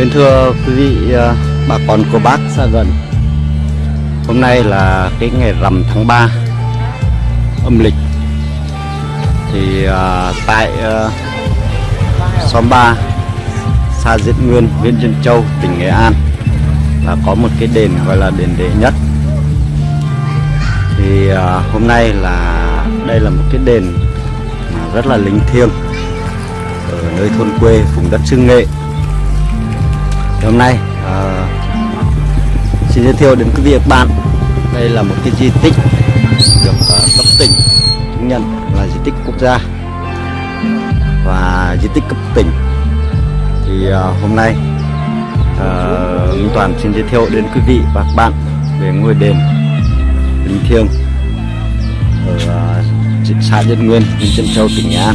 bên thưa quý vị à, bà con cô bác xa gần Hôm nay là cái ngày rằm tháng 3 âm lịch. Thì ờ, tại ờ, xóm 3 xã Diễn Nguyên, huyện Diễn Châu, tỉnh Nghệ An là có một cái đền gọi là đền đệ nhất. Thì ờ, hôm nay là đây là một cái đền rất là linh thiêng ở nơi thôn quê vùng đất Trưng Nghệ thì hôm nay. À, xin giới thiệu đến quý vị và các bạn. Đây là một cái di tích được à, cấp tỉnh chứng nhận là di tích quốc gia. Và di tích cấp tỉnh thì à, hôm nay à, Minh Toàn xin giới thiệu đến quý vị và các bạn về ngôi đền linh thiêng ở à, xã Nhân Nguyên, huyện Trân Châu, tỉnh Nghệ An.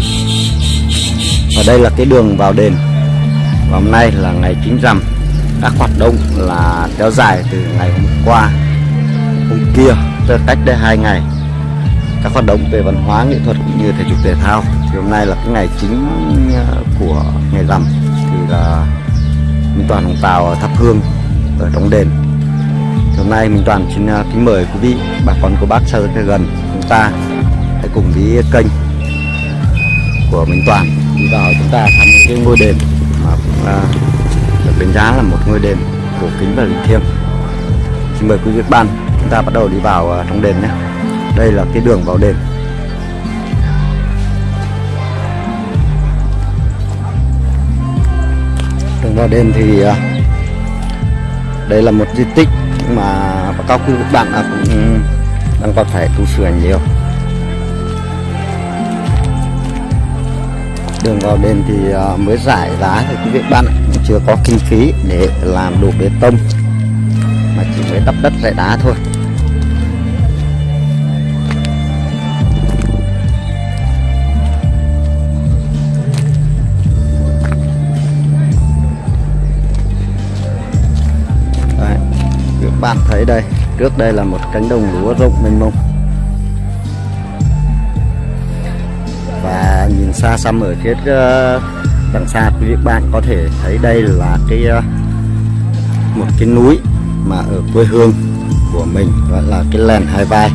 Và đây là cái đường vào đền. Và hôm nay là ngày chính rằm các hoạt động là kéo dài từ ngày hôm qua, hôm kia tới cách đây hai ngày. Các hoạt động về văn hóa, nghệ thuật cũng như thể dục thể thao. Thì hôm nay là cái ngày chính ờ, của ngày rằm. Thì là Minh Toàn Hồng Tàu thắp hương, ở trong đền. Thì hôm nay Minh Toàn xin ờ, kính mời quý vị, bà con, cô bác xa gần chúng ta hãy cùng với kênh của Minh Toàn. Đi vào chúng ta thăm cái ngôi đền mà cũng là giá là một ngôi đền cổ kính và linh thiêng. Xin mời quý vị và các bạn, chúng ta bắt đầu đi vào à, trong đền nhé. Đây là cái đường vào đền. Đường vào đền thì à, đây là một di tích mà các quý vị và các bạn à, cũng đang còn phải tu sửa nhiều. Đường vào đền thì à, mới giải giá thì quý vị bạn chưa có kinh phí để làm đủ bê tông mà chỉ mới đắp đất giải đá thôi. Đấy, các bạn thấy đây trước đây là một cánh đồng lúa rộng mênh mông. Nhìn xa xăm ở phía ờ, đằng xa quý vị bạn có thể thấy đây là cái ờ, một cái núi mà ở quê hương của mình gọi là cái lèn hai vai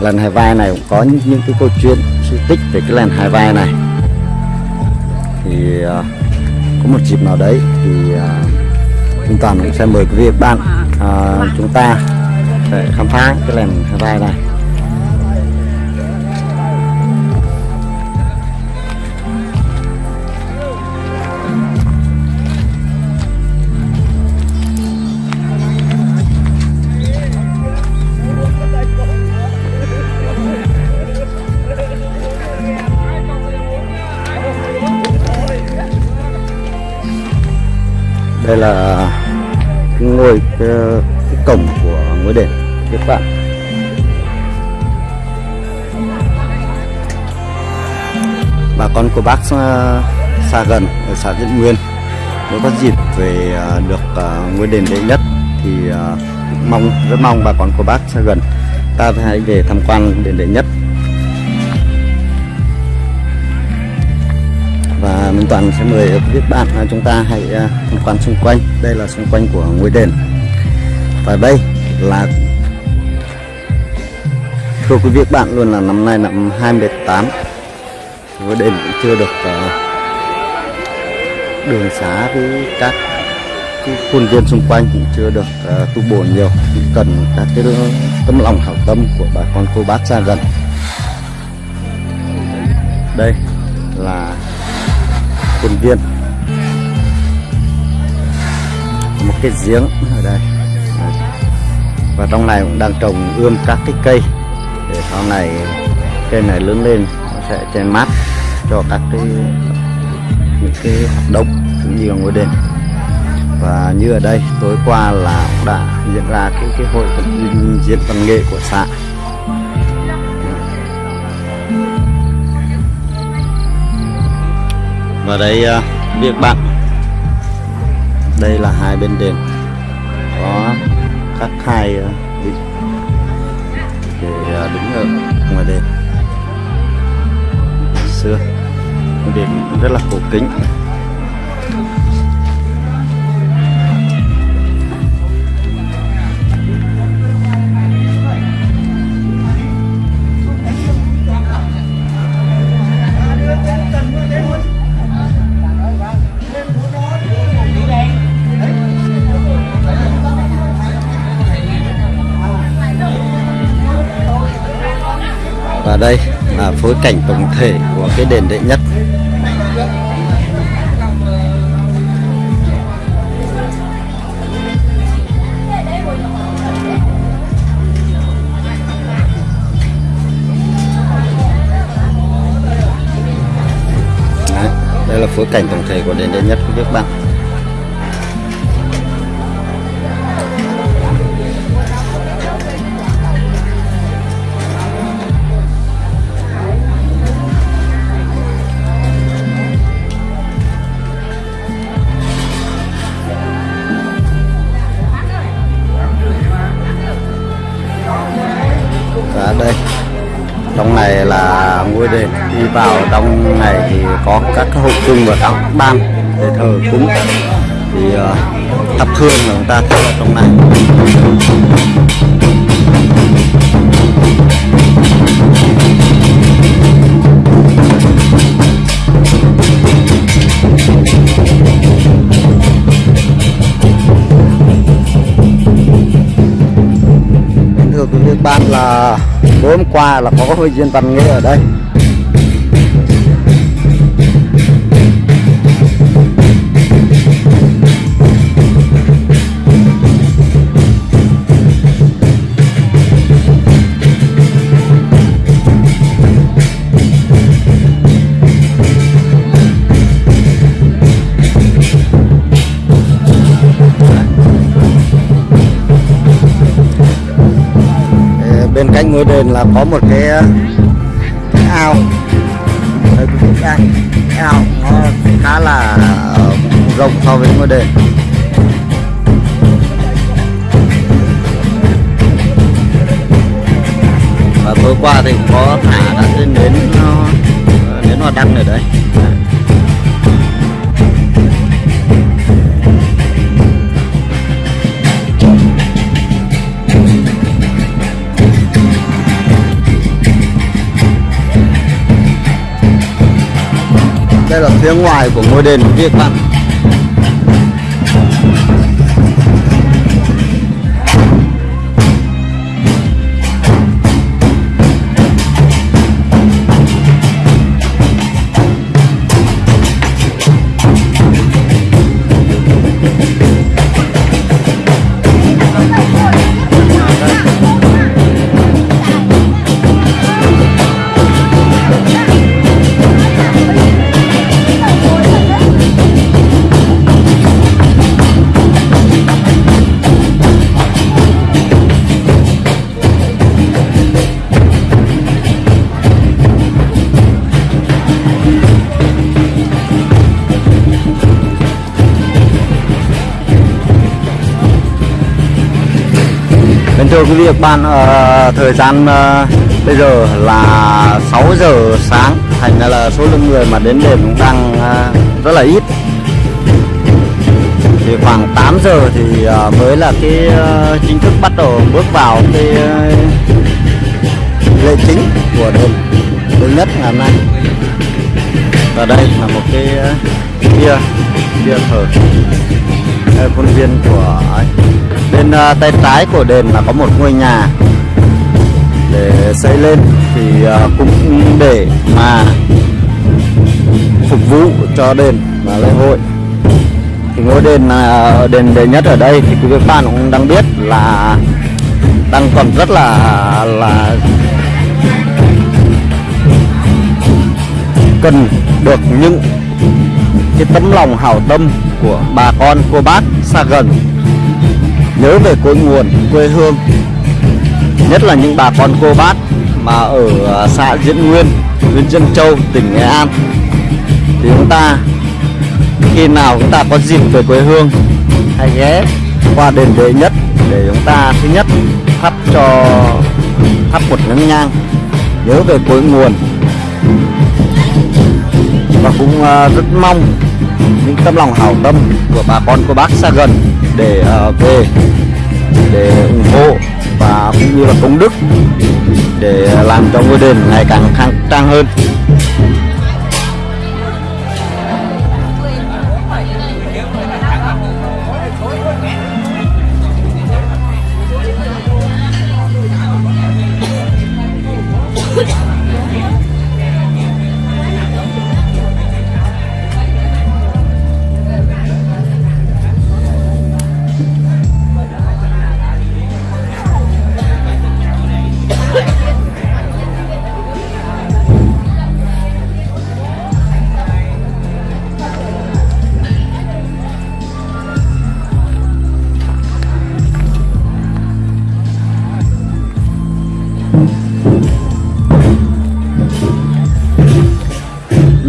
lèn hai vai này cũng có những, những cái câu chuyện sự tích về cái lèn hai vai này. Thì ờ, có một dịp nào đấy thì chúng toàn cũng sẽ mời quý vị bạn à, chúng ta để khám phá cái lèn hai vai này. Đây là cái ngôi cái, cái cổng của ngôi đền các bạn bà con của bác xa, xa gần ở xã Diễn Nguyên nếu có dịp về ờ, được ngôi đền đệ nhất thì mong rất mong bà con của bác xa gần. Ta hãy về tham quan đền đệ nhất. Minh Toàn sẽ mời quý vị bạn à, chúng ta hãy à, tham quan xung quanh. Đây là xung quanh của ngôi đền. Và đây là thưa quý vị bạn luôn là năm nay năm 2018 ngôi đền cũng chưa được à, đường xá với các cái khuôn viên xung quanh cũng chưa được uh, tu bổ nhiều. Cũng cần các cái tấm lòng hảo tâm của bà con cô bác xa gần. Đây là khuôn viên. Một cái giếng ở đây. Và trong này cũng đang trồng ươm các cái cây. Để sau này cây này lớn lên, nó sẽ che mát cho các cái, những cái hoạt động cũng như là ngôi đền. Và như ở đây, tối qua là cũng đã diễn ra cái cái hội diễn văn nghệ của xã. Và đây à, việc bạn. Đây là hai bên đền. Có các hai à, vị. Để à, đứng ở ngoài đền. Xưa, đền rất là cổ kính. Phối cảnh tổng thể của cái đền đệ nhất. Đấy, đây là phối cảnh tổng thể của đền đệ nhất của các bạn trong này là ngôi đền. Đi vào trong này thì có các hộp chung và các ban để thờ cúng. Thì uh, thắp hương là chúng ta thắp ở trong này. Kính thưa quý vị các bạn là tối hôm qua là có hội diễn văn nghệ ở đây. Ờ, cạnh ngôi đền là có một cái, ờ, cái ao. Đây quý vị đây cái ao nó khá là ờ, rộng so với ngôi đền. Và tối qua thì cũng có thả đã lên đến ờ, đến hoa đăng ở đấy. Phía ngoài của ngôi đền việt vị Kính thưa quý vị các bạn, ờ, thời gian ờ, bây giờ là 6 giờ sáng Thành ra là số lượng người mà đến đền cũng đang ờ, rất là ít Thì khoảng 8 giờ thì ờ, mới là cái chính thức bắt đầu bước vào cái lễ chính của đền lớn nhất ngày hôm nay Và đây là một cái ờ, bia, bia thờ đây khuôn viên của ấy bên à, tay trái của đền là có một ngôi nhà. Để xây lên thì à, cũng để mà phục vụ cho đền và lễ hội. Thì ngôi đền là đền đệ nhất ở đây thì quý vị bạn cũng đang biết là đang còn rất là là cần được những cái tấm lòng hảo tâm của bà con, cô bác xa gần nhớ về cội nguồn, quê hương. Nhất là những bà con cô bác mà ở à, xã Diễn Nguyên, huyện Dân Châu, tỉnh Nghệ An. Thì chúng ta, khi nào chúng ta có dịp về quê hương, hãy ghé qua đền đệ nhất để chúng ta, thứ nhất, thắp cho, thắp một nén nhang, nhớ về cội nguồn. Và cũng à, rất mong những tấm lòng hảo tâm của bà con cô bác xa gần để uh, về để ủng hộ và cũng như là công đức để à, làm cho ngôi đền ngày càng khang trang hơn.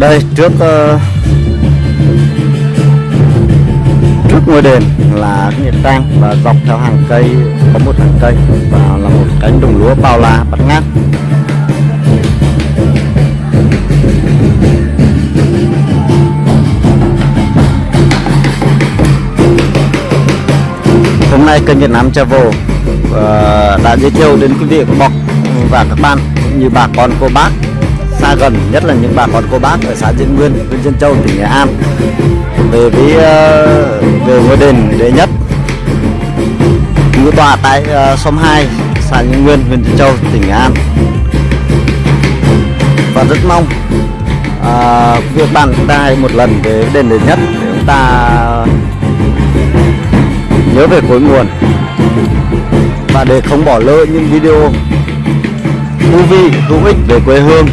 Đây trước uh, trước ngôi đền là cái nghĩa trang và dọc theo hàng cây có một hàng cây và là một cánh đồng lúa bao la bát ngát. Hôm nay kênh Việt Nam Travel uh, đã giới thiệu đến quý vị và bạn và các bạn cũng như bà con cô bác xa gần nhất là những bà con cô bác ở xã Diễn Nguyên, huyện Diễn Châu, tỉnh Nghệ An. Về với về ngôi đền đệ nhất ngũ tọa tại ờ, xóm 2 xã Diễn Nguyên, huyện Diễn Châu, tỉnh Nghệ An. Và rất mong à, việc bạn chúng ta hãy một lần về đền đệ nhất để chúng ta nhớ về cội nguồn. Và để không bỏ lỡ những video thú vị hữu ích về quê hương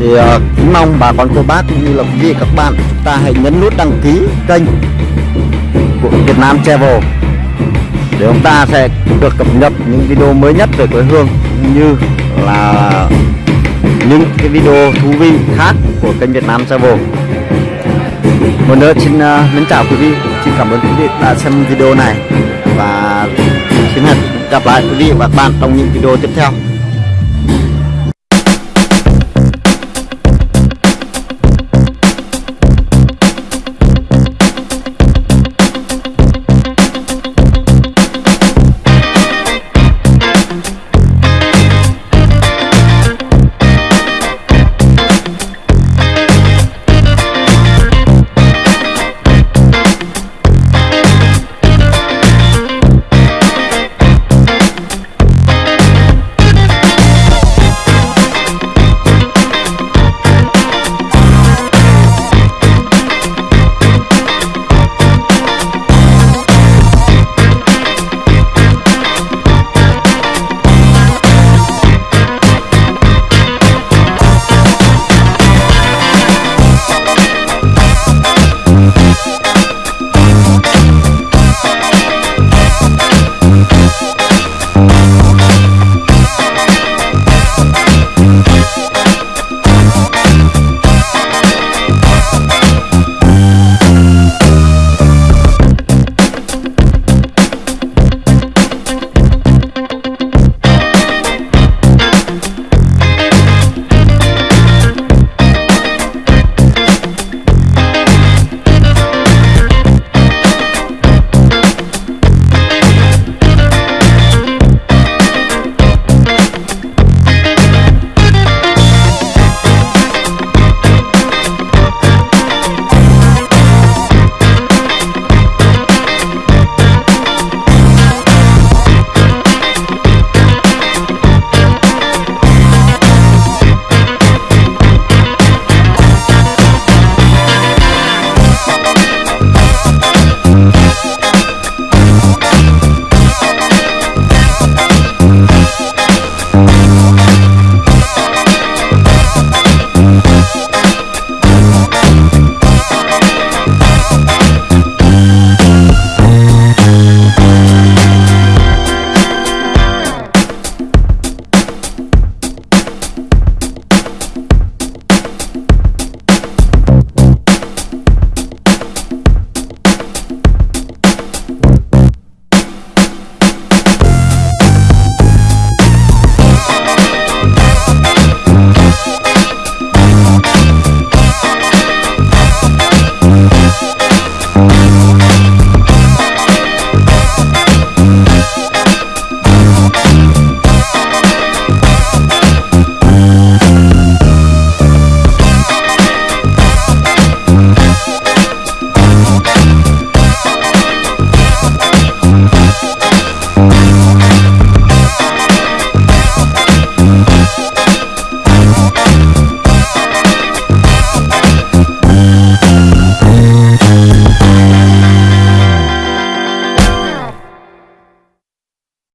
thì uh, kính mong bà con cô bác cũng như là quý vị các bạn chúng ta hãy nhấn nút đăng ký kênh của Việt Nam Travel để chúng ta sẽ được cập nhật những video mới nhất về quê hương như là những cái video thú vị khác của kênh Việt Nam Travel. Một nữa xin uh, mến chào quý vị xin cảm ơn quý vị đã xem video này và xin hẹn gặp lại quý vị và các bạn trong những video tiếp theo.